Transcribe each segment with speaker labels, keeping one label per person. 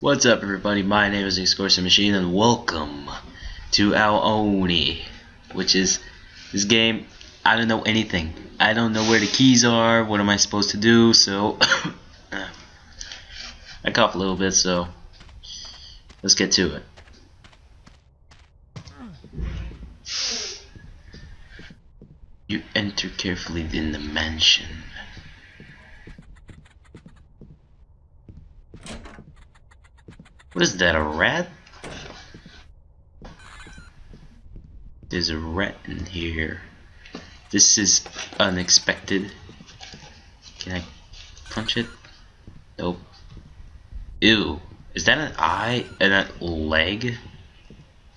Speaker 1: What's up everybody, my name is Excursion Machine and welcome to Ao Oni, which is this game, I don't know anything. I don't know where the keys are, what am I supposed to do, so I cough a little bit, so let's get to it. You enter carefully in the mansion. What is that, a rat? There's a rat in here. This is unexpected. Can I punch it? Nope. Ew. Is that an eye and a leg?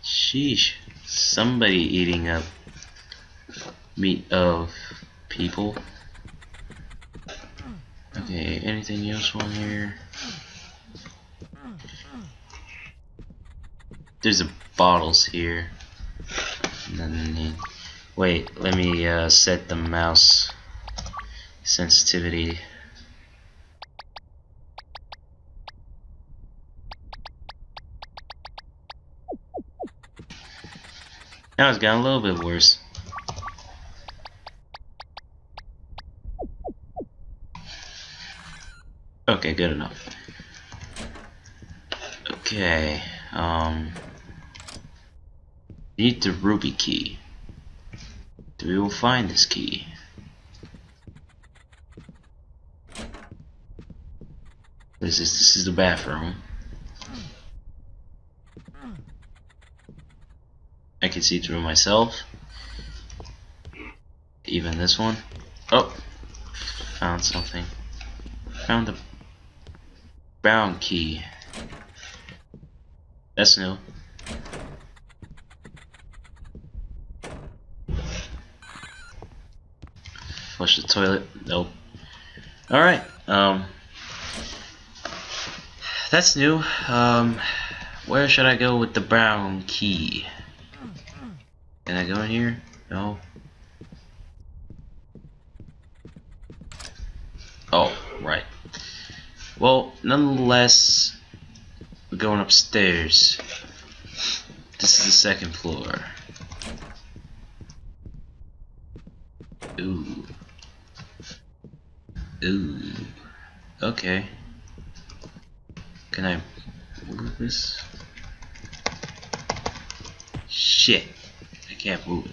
Speaker 1: Sheesh. Somebody eating up meat of people. Okay, anything else on here? There's a bottles here. Wait, let me uh, set the mouse sensitivity. Now it's gotten a little bit worse. Okay, good enough. Okay, um... Need the ruby key. We will find this key. This is this is the bathroom. I can see through myself. Even this one. Oh, found something. Found the brown key. That's new. Flush the toilet. Nope. Alright. Um. That's new. Um. Where should I go with the brown key? Can I go in here? No. Oh, right. Well, nonetheless, we're going upstairs. This is the second floor. Ooh. Ooh. Okay. Can I move this? Shit. I can't move it.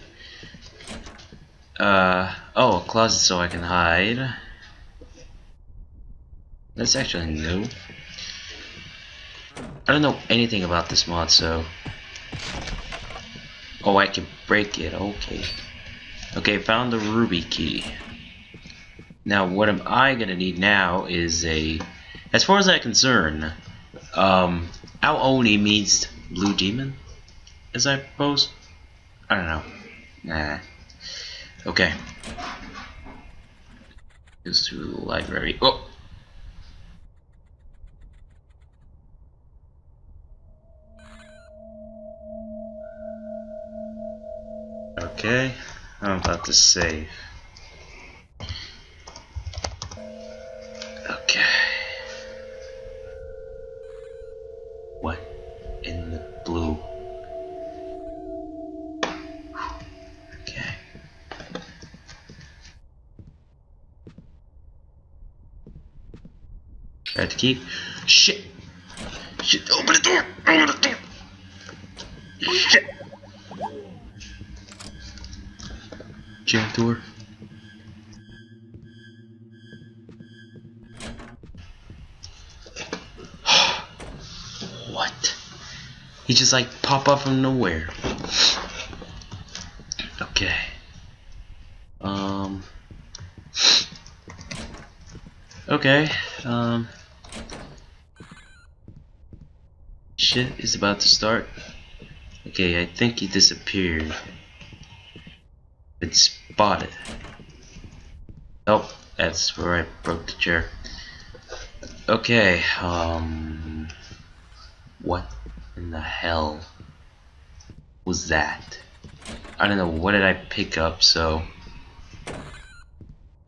Speaker 1: Uh, oh, a closet so I can hide. That's actually new. I don't know anything about this mod, so... Oh, I can break it, okay. Okay, found the ruby key. Now, what am I gonna need now is a, as far as I'm concerned, um, Ao Oni means blue demon, as I suppose. I don't know. Nah. Okay. Goes to the library. Oh. Okay, I'm about to save. What in the blue? Okay. Try to keep. Shit! Shit! Open the door! Open the door! Shit! Jam door. He just like pop up from nowhere. Okay. Um. Okay. Um. Shit is about to start. Okay, I think he disappeared. Been spotted. Oh, that's where I broke the chair. Okay, um... What in the hell was that? I don't know, what did I pick up, so...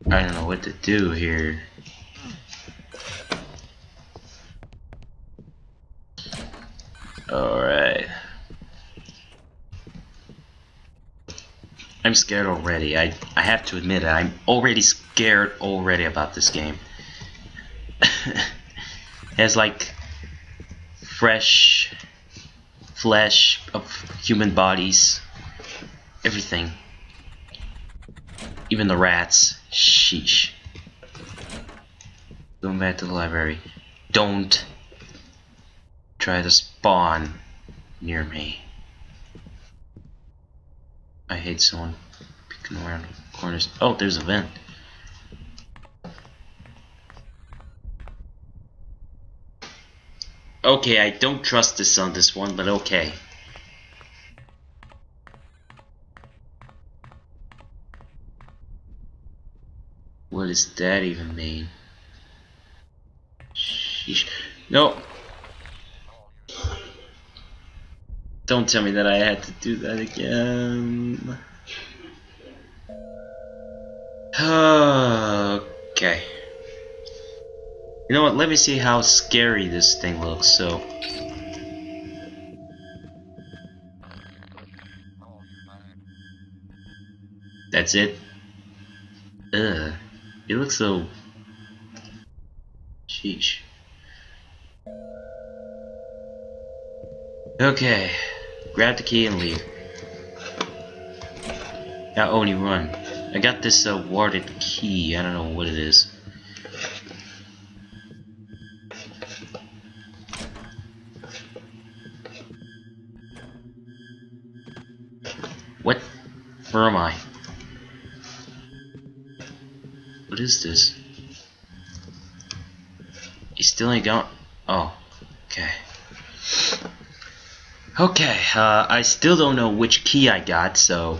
Speaker 1: I don't know what to do here. Alright. I'm scared already. I, I have to admit it. I'm already scared already about this game. it has like fresh flesh of human bodies. Everything. Even the rats. Sheesh. Going back to the library. Don't try to spawn near me. I hate someone peeking around corners. Oh, there's a vent. Okay, I don't trust this on this one, but okay. What does that even mean? Sheesh. No! Don't tell me that I had to do that again. okay. You know what, let me see how scary this thing looks, so... That's it? Ugh. It looks so... Sheesh. Okay. Grab the key and leave. Now Oni run. I got this uh, warded key. I don't know what it is. You still ain't gone? Oh, okay. Okay, uh, I still don't know which key I got, so...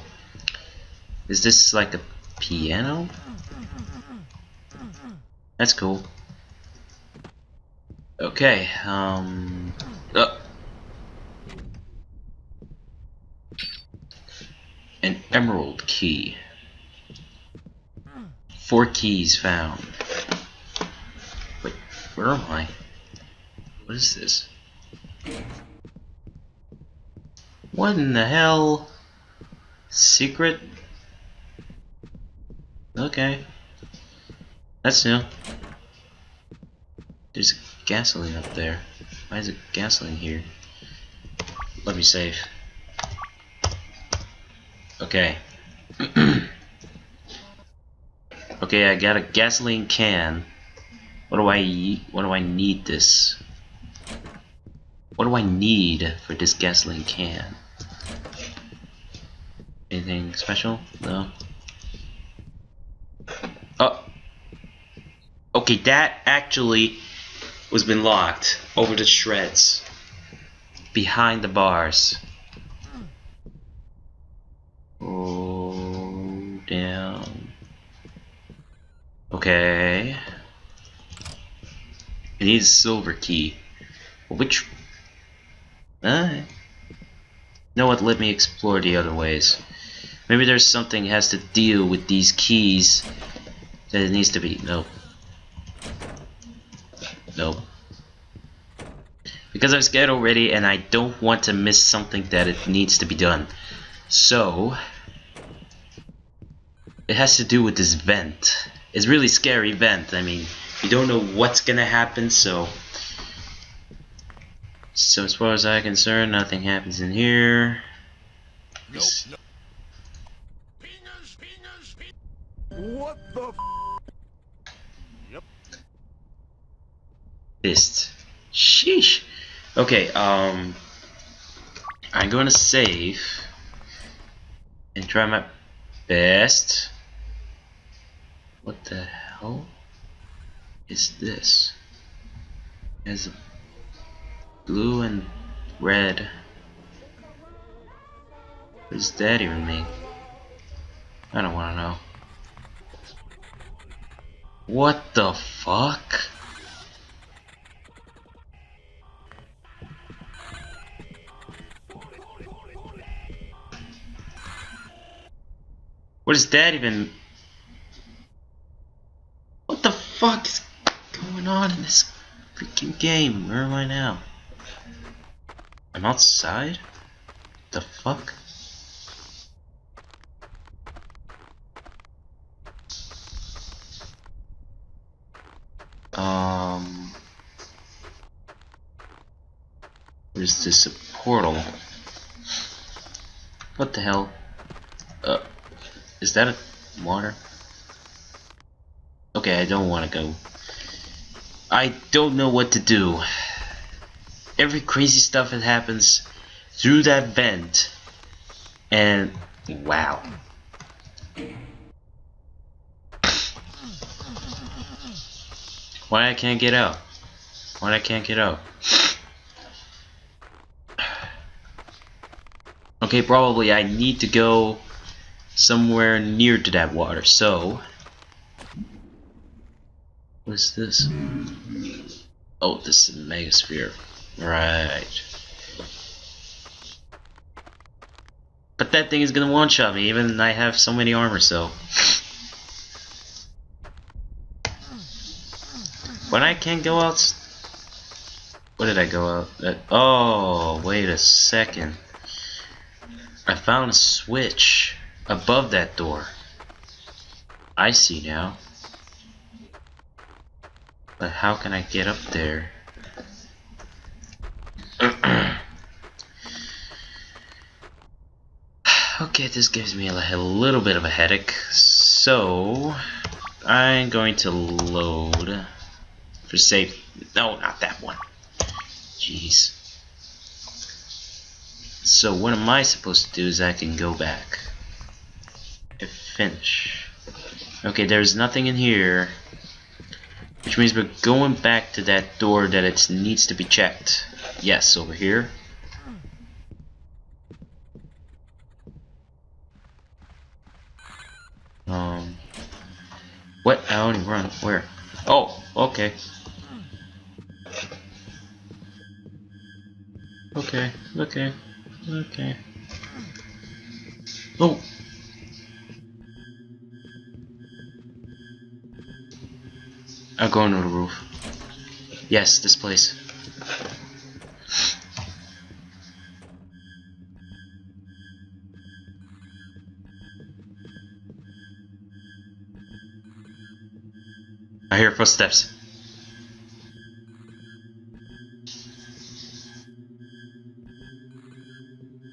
Speaker 1: Is this like a piano? That's cool. Okay, um... Uh, an emerald key. Four keys found. Where am I? What is this? What in the hell? Secret? Okay. That's new. There's gasoline up there. Why is it gasoline here? Let me save. Okay. okay, I got a gasoline can. What do I what do I need this? What do I need for this gasoline can? Anything special? No. Oh. Okay, that actually was been locked over the shreds. Behind the bars. Oh, down. Okay. It needs silver key. Which... Uh, know what, let me explore the other ways. Maybe there's something has to deal with these keys that it needs to be. Nope. Nope. Because I'm scared already and I don't want to miss something that it needs to be done. So, it has to do with this vent. It's really scary vent. I mean, you don't know what's gonna happen, so... So as far as I'm concerned, nothing happens in here.
Speaker 2: Nope. What the Yep.
Speaker 1: Fist. Sheesh. Okay, um... I'm gonna save and try my best. What the hell is this? A blue and red. What does that even mean? I don't want to know. What the fuck? What is that even? What the fuck is this freaking game? Where am I now? I'm outside? The fuck? Um... Where's this a portal? What the hell? Uh, is that a water? Okay, I don't want to go. I don't know what to do. Every crazy stuff that happens through that vent. And wow. Why I can't get out? Why I can't get out? Okay, probably I need to go somewhere near to that water. So, what is this? Oh, this is a megasphere. Right. But that thing is gonna one-shot me, even I have so many armor, so... When I can't go out... What did I go out? Uh, oh, wait a second. I found a switch above that door. I see now. But how can I get up there? okay, this gives me a, little bit of a headache. So, I'm going to load for safe. No, not that one. Jeez. So what am I supposed to do is I can go back finish. Okay, there's nothing in here. Which means we're going back to that door that it needs to be checked. Yes, over here. Um, what? I only run. Where? Oh, okay. Okay, okay, okay. Oh! I'm going to the roof. Yes, this place. I hear footsteps.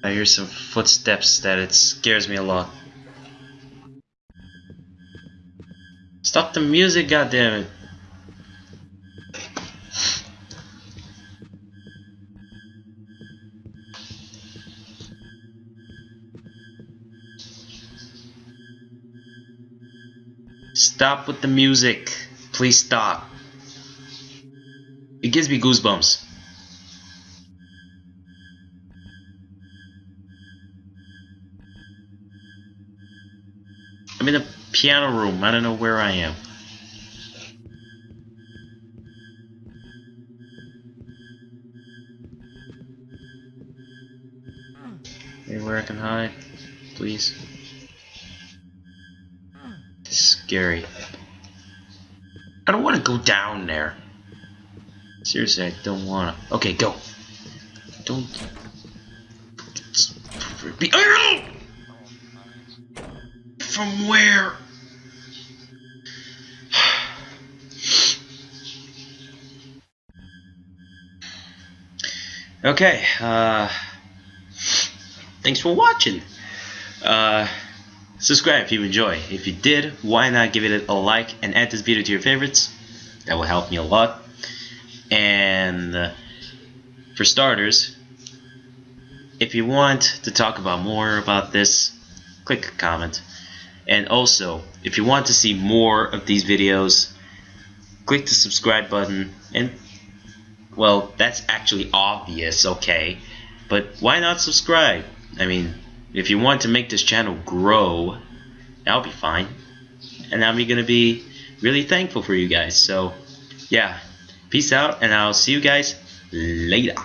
Speaker 1: I hear some footsteps that it scares me a lot. Stop the music, goddammit! Stop with the music. Please stop. It gives me goosebumps. I'm in the piano room. I don't know where I am. Anywhere I can hide, please. Scary. I don't want to go down there. Seriously, I don't want to. Okay, go. Don't. Be. From where? okay, uh. Thanks for watching. Uh. Subscribe if you enjoy. If you did, why not give it a like and add this video to your favorites? That will help me a lot. And uh, for starters, if you want to talk about more about this, click comment. And also, if you want to see more of these videos, click the subscribe button. And, well, that's actually obvious, okay? But why not subscribe? I mean, if you want to make this channel grow, that'll be fine. And I'm going to be really thankful for you guys. So, yeah, peace out, and I'll see you guys later.